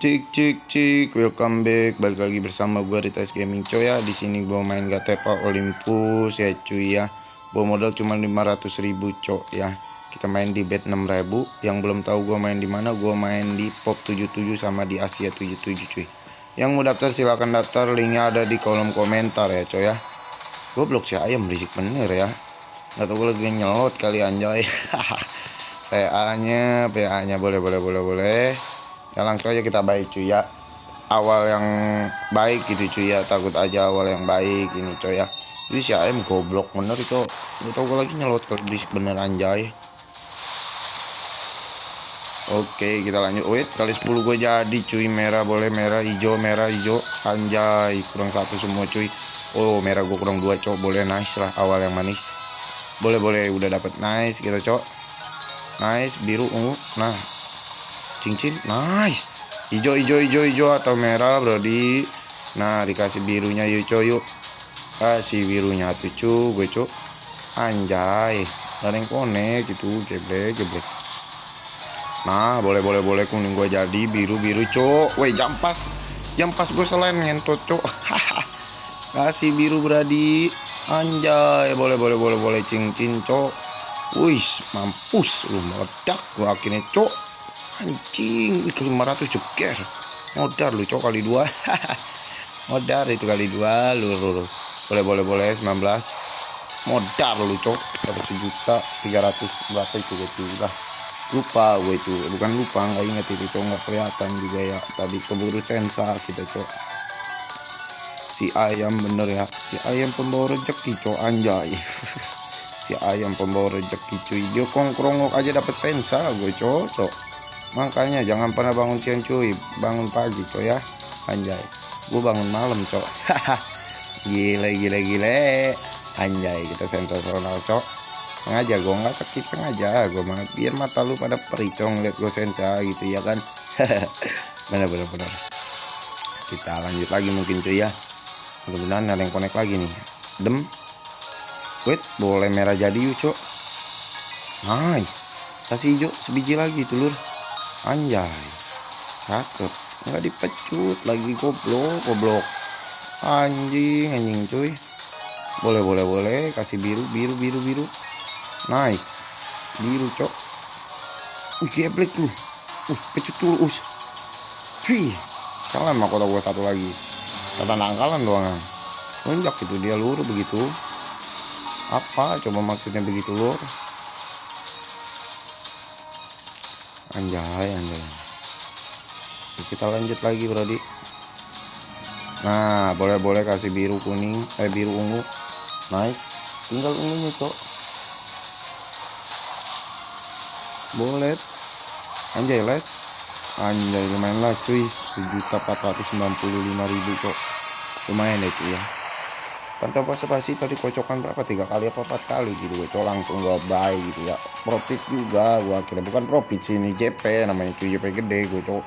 Cik cik cik, welcome back. Balik lagi bersama gue Ritas Gaming coy ya. Di sini gue main Gatepa Olympus ya cuy ya. Bawa modal cuma 500 ribu cok ya. Kita main di bet 6000. Yang belum tahu gue main di mana, gue main di Pop 77 sama di Asia 77 cuy. Yang mau daftar silahkan daftar, linknya ada di kolom komentar ya coy ya. Gue blok si ayam berisik bener ya. Gak tau gue lagi nyelot kali anjay. PA-nya, PA-nya boleh boleh boleh boleh ya langsung aja kita baik cuy ya. Awal yang baik gitu cuy ya. Takut aja awal yang baik ini cuy ya. Jadi si AM goblok bener itu. Lu tau gue lagi nyelot kalau berisik bener anjay. Oke kita lanjut. Wait kali 10 gue jadi cuy. Merah boleh merah hijau merah hijau. Anjay kurang satu semua cuy. Oh merah gue kurang dua cok. Boleh nice lah awal yang manis. Boleh boleh udah dapet. Nice kita cok. Nice biru ungu. Nah cincin nice. Hijau hijau hijau hijau atau merah brody nah dikasih birunya yuk coy yuk. Kasih birunya tuh cu gue cu anjay yang konek gitu geblek geblek. Nah boleh boleh boleh kuning gue jadi biru biru cok. Woi jam pas jam pas gue selain ngentot cok. Kasih biru brady anjay boleh boleh boleh boleh cincin cok. Wih mampus lu meledak gue akhirnya cok anjing ke 500 jeger. Modar lu cok kali dua. Modar itu kali dua lu, lu, boleh boleh boleh 19 modar lu cok dapat sejuta 300 berapa itu gitu lah lupa gue itu bukan lupa nggak inget itu cok nggak kelihatan juga ya. Tadi keburu sensor kita cok. Si ayam bener ya. Si ayam pembawa rezeki cok anjay. Si ayam pembawa rezeki cuy. Dia kongkrong aja dapat sensor gue cok makanya jangan pernah bangun siang cuy bangun pagi coy ya. Anjay. Gue bangun malam cok gile gile gile. Anjay kita sensasional cok sengaja gue nggak sakit sengaja. Gue mah biar mata lu pada pericong lihat gue sensa gitu ya kan? Bener bener bener. Kita lanjut lagi mungkin cuy ya. Mudah-mudahan ada yang connect lagi nih. Dem. Wait boleh merah jadi yuk cok. Nice. Kasih hijau sebiji lagi telur anjay. Cakep. Nggak dipecut lagi goblok goblok. Anjing anjing cuy. Boleh boleh boleh. Kasih biru biru biru biru. Nice. Biru cok. Wih geblek lu uh pecut dulu us. Cuy. Sekarang mah kota gua satu lagi. Setan angkalan doang lonjak itu dia lur begitu. Apa? Coba maksudnya begitu lur anjay anjay. Kita lanjut lagi brody nah boleh boleh kasih biru kuning eh biru ungu. Nice. Tinggal ungunya cok. Boleh. Anjay les. Anjay lumayan lah cuy. Sejuta empat ratus sembilan puluh lima ribu cok. Lumayan ya cuy ya Pantau pasti tadi kocokan berapa? Tiga kali apa empat kali gitu. Gue langsung gue buy gitu ya. Profit juga gue akhirnya. Bukan profit sih ini JP namanya cuy. JP gede gue cok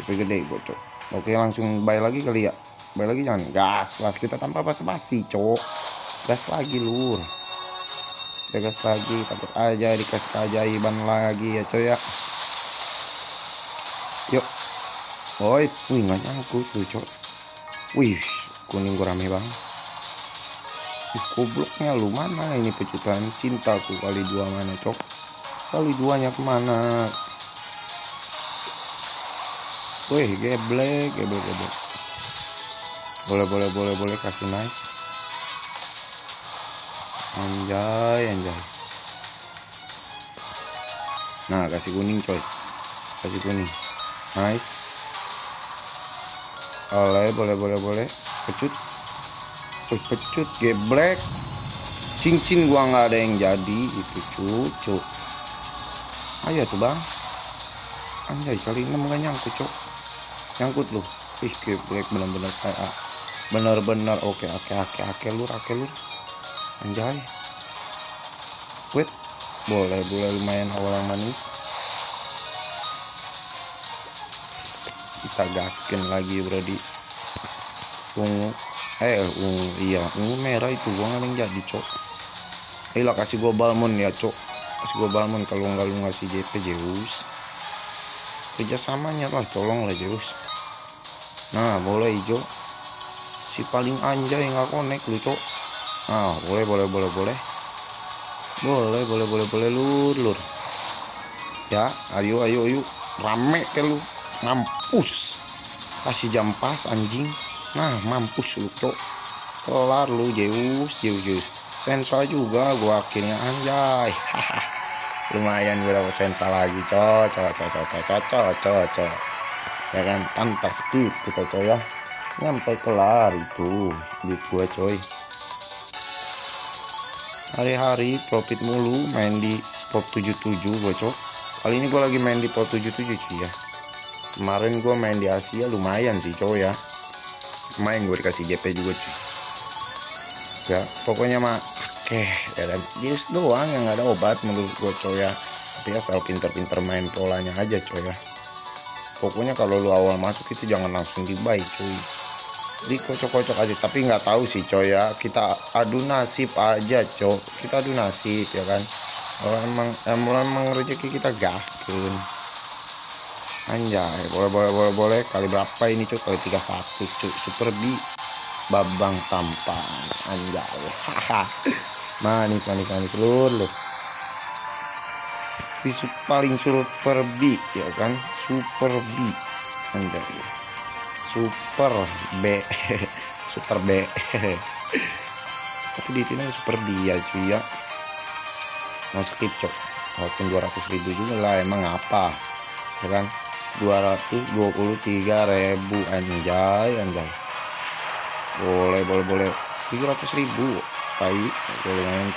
JP gede gue cok oke langsung buy lagi kali ya. Buy lagi jangan. Gas lah kita tanpa basa-basi cok gas lagi lur. Gas lagi takut aja dikasih keajaiban lagi ya coy ya. Yuk. Woi wih nggak nyangkut tuh cok wih kuning gue rame banget Ih, gobloknya lu mana? Ini pecutan cintaku kali dua mana cok? Kali duanya ke mana? Wih geblek geblek geblek. Boleh boleh boleh boleh kasih nice. Anjay anjay. Nah kasih kuning coy. Kasih kuning. Nice. Boleh boleh boleh boleh pecut pecut geblek. Cincin gua nggak ada yang jadi itu cucu ayo tuh bang. Anjay kali ini nggak nyangkut cok nyangkut lu. Ih geblek bener-bener kayak bener-bener oke oke oke oke lur oke lur. Anjay. Wait boleh boleh lumayan awal manis. Kita gaskin lagi brody. Tunggu eh ungu iya. Ungu merah itu gua nggak jadi cok. Eh lah kasih gua balmon ya cok. Kasih gua balmon kalau nggak lu ngasih JP Zeus. Kerjasamanya lah tolong lah Zeus. Nah boleh hijau si paling anjay nggak connect lu cok. Nah boleh boleh boleh boleh. Boleh boleh boleh boleh lur lur. Ya ayo ayo ayo. Rame ke lu. Mampus. Kasih jam pas anjing nah mampus lu cok. Kelar lu Zeus Zeus Zeus. Sensa juga gua akhirnya anjay. Lumayan berapa sensa lagi cocok cocok cocok cocok cocok ya kan? Pantas speed kita coy ya. Nyampe kelar itu di gua coy. Hari-hari profit mulu main di top 77 bocok kali ini gua lagi main di top 77 cuy ya. Kemarin gua main di Asia lumayan sih coy ya main gue dikasih GP juga cuy ya pokoknya mah oke ya kan just doang yang ada obat menurut gue coy ya tapi asal pinter-pinter main polanya aja coy ya pokoknya kalau lu awal masuk itu jangan langsung dibuy cuy di kocok-kocok aja tapi nggak tahu sih coy ya kita adu nasib aja coy kita adu nasib ya kan kalau emang emang, rezeki kita gaskin anjay boleh boleh boleh boleh. Kali berapa ini cuy kali 31 cuy super B babang tampang anjay. Manis manis manis. Seluruh si paling super B ya kan? Super B anjay. Super B. Super B. Tapi di sini super B ya cuy ya. Mau skip cok walaupun 200 ribu juga lah emang apa? Ya kan 223 ribu anjay anjay. Boleh boleh boleh. 300 ribu tai boleh main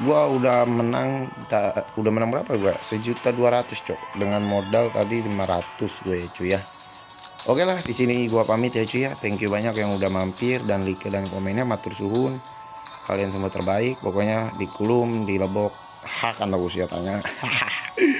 gua udah menang udah, udah menang berapa gua? Sejuta dua ratus cok. Dengan modal tadi 500 gue cuy ya. Oke lah di sini gua pamit ya cuy ya. Thank you banyak yang udah mampir dan like dan komennya. Matur suhun. Kalian semua terbaik. Pokoknya di kulum di lebok hakan aku tanya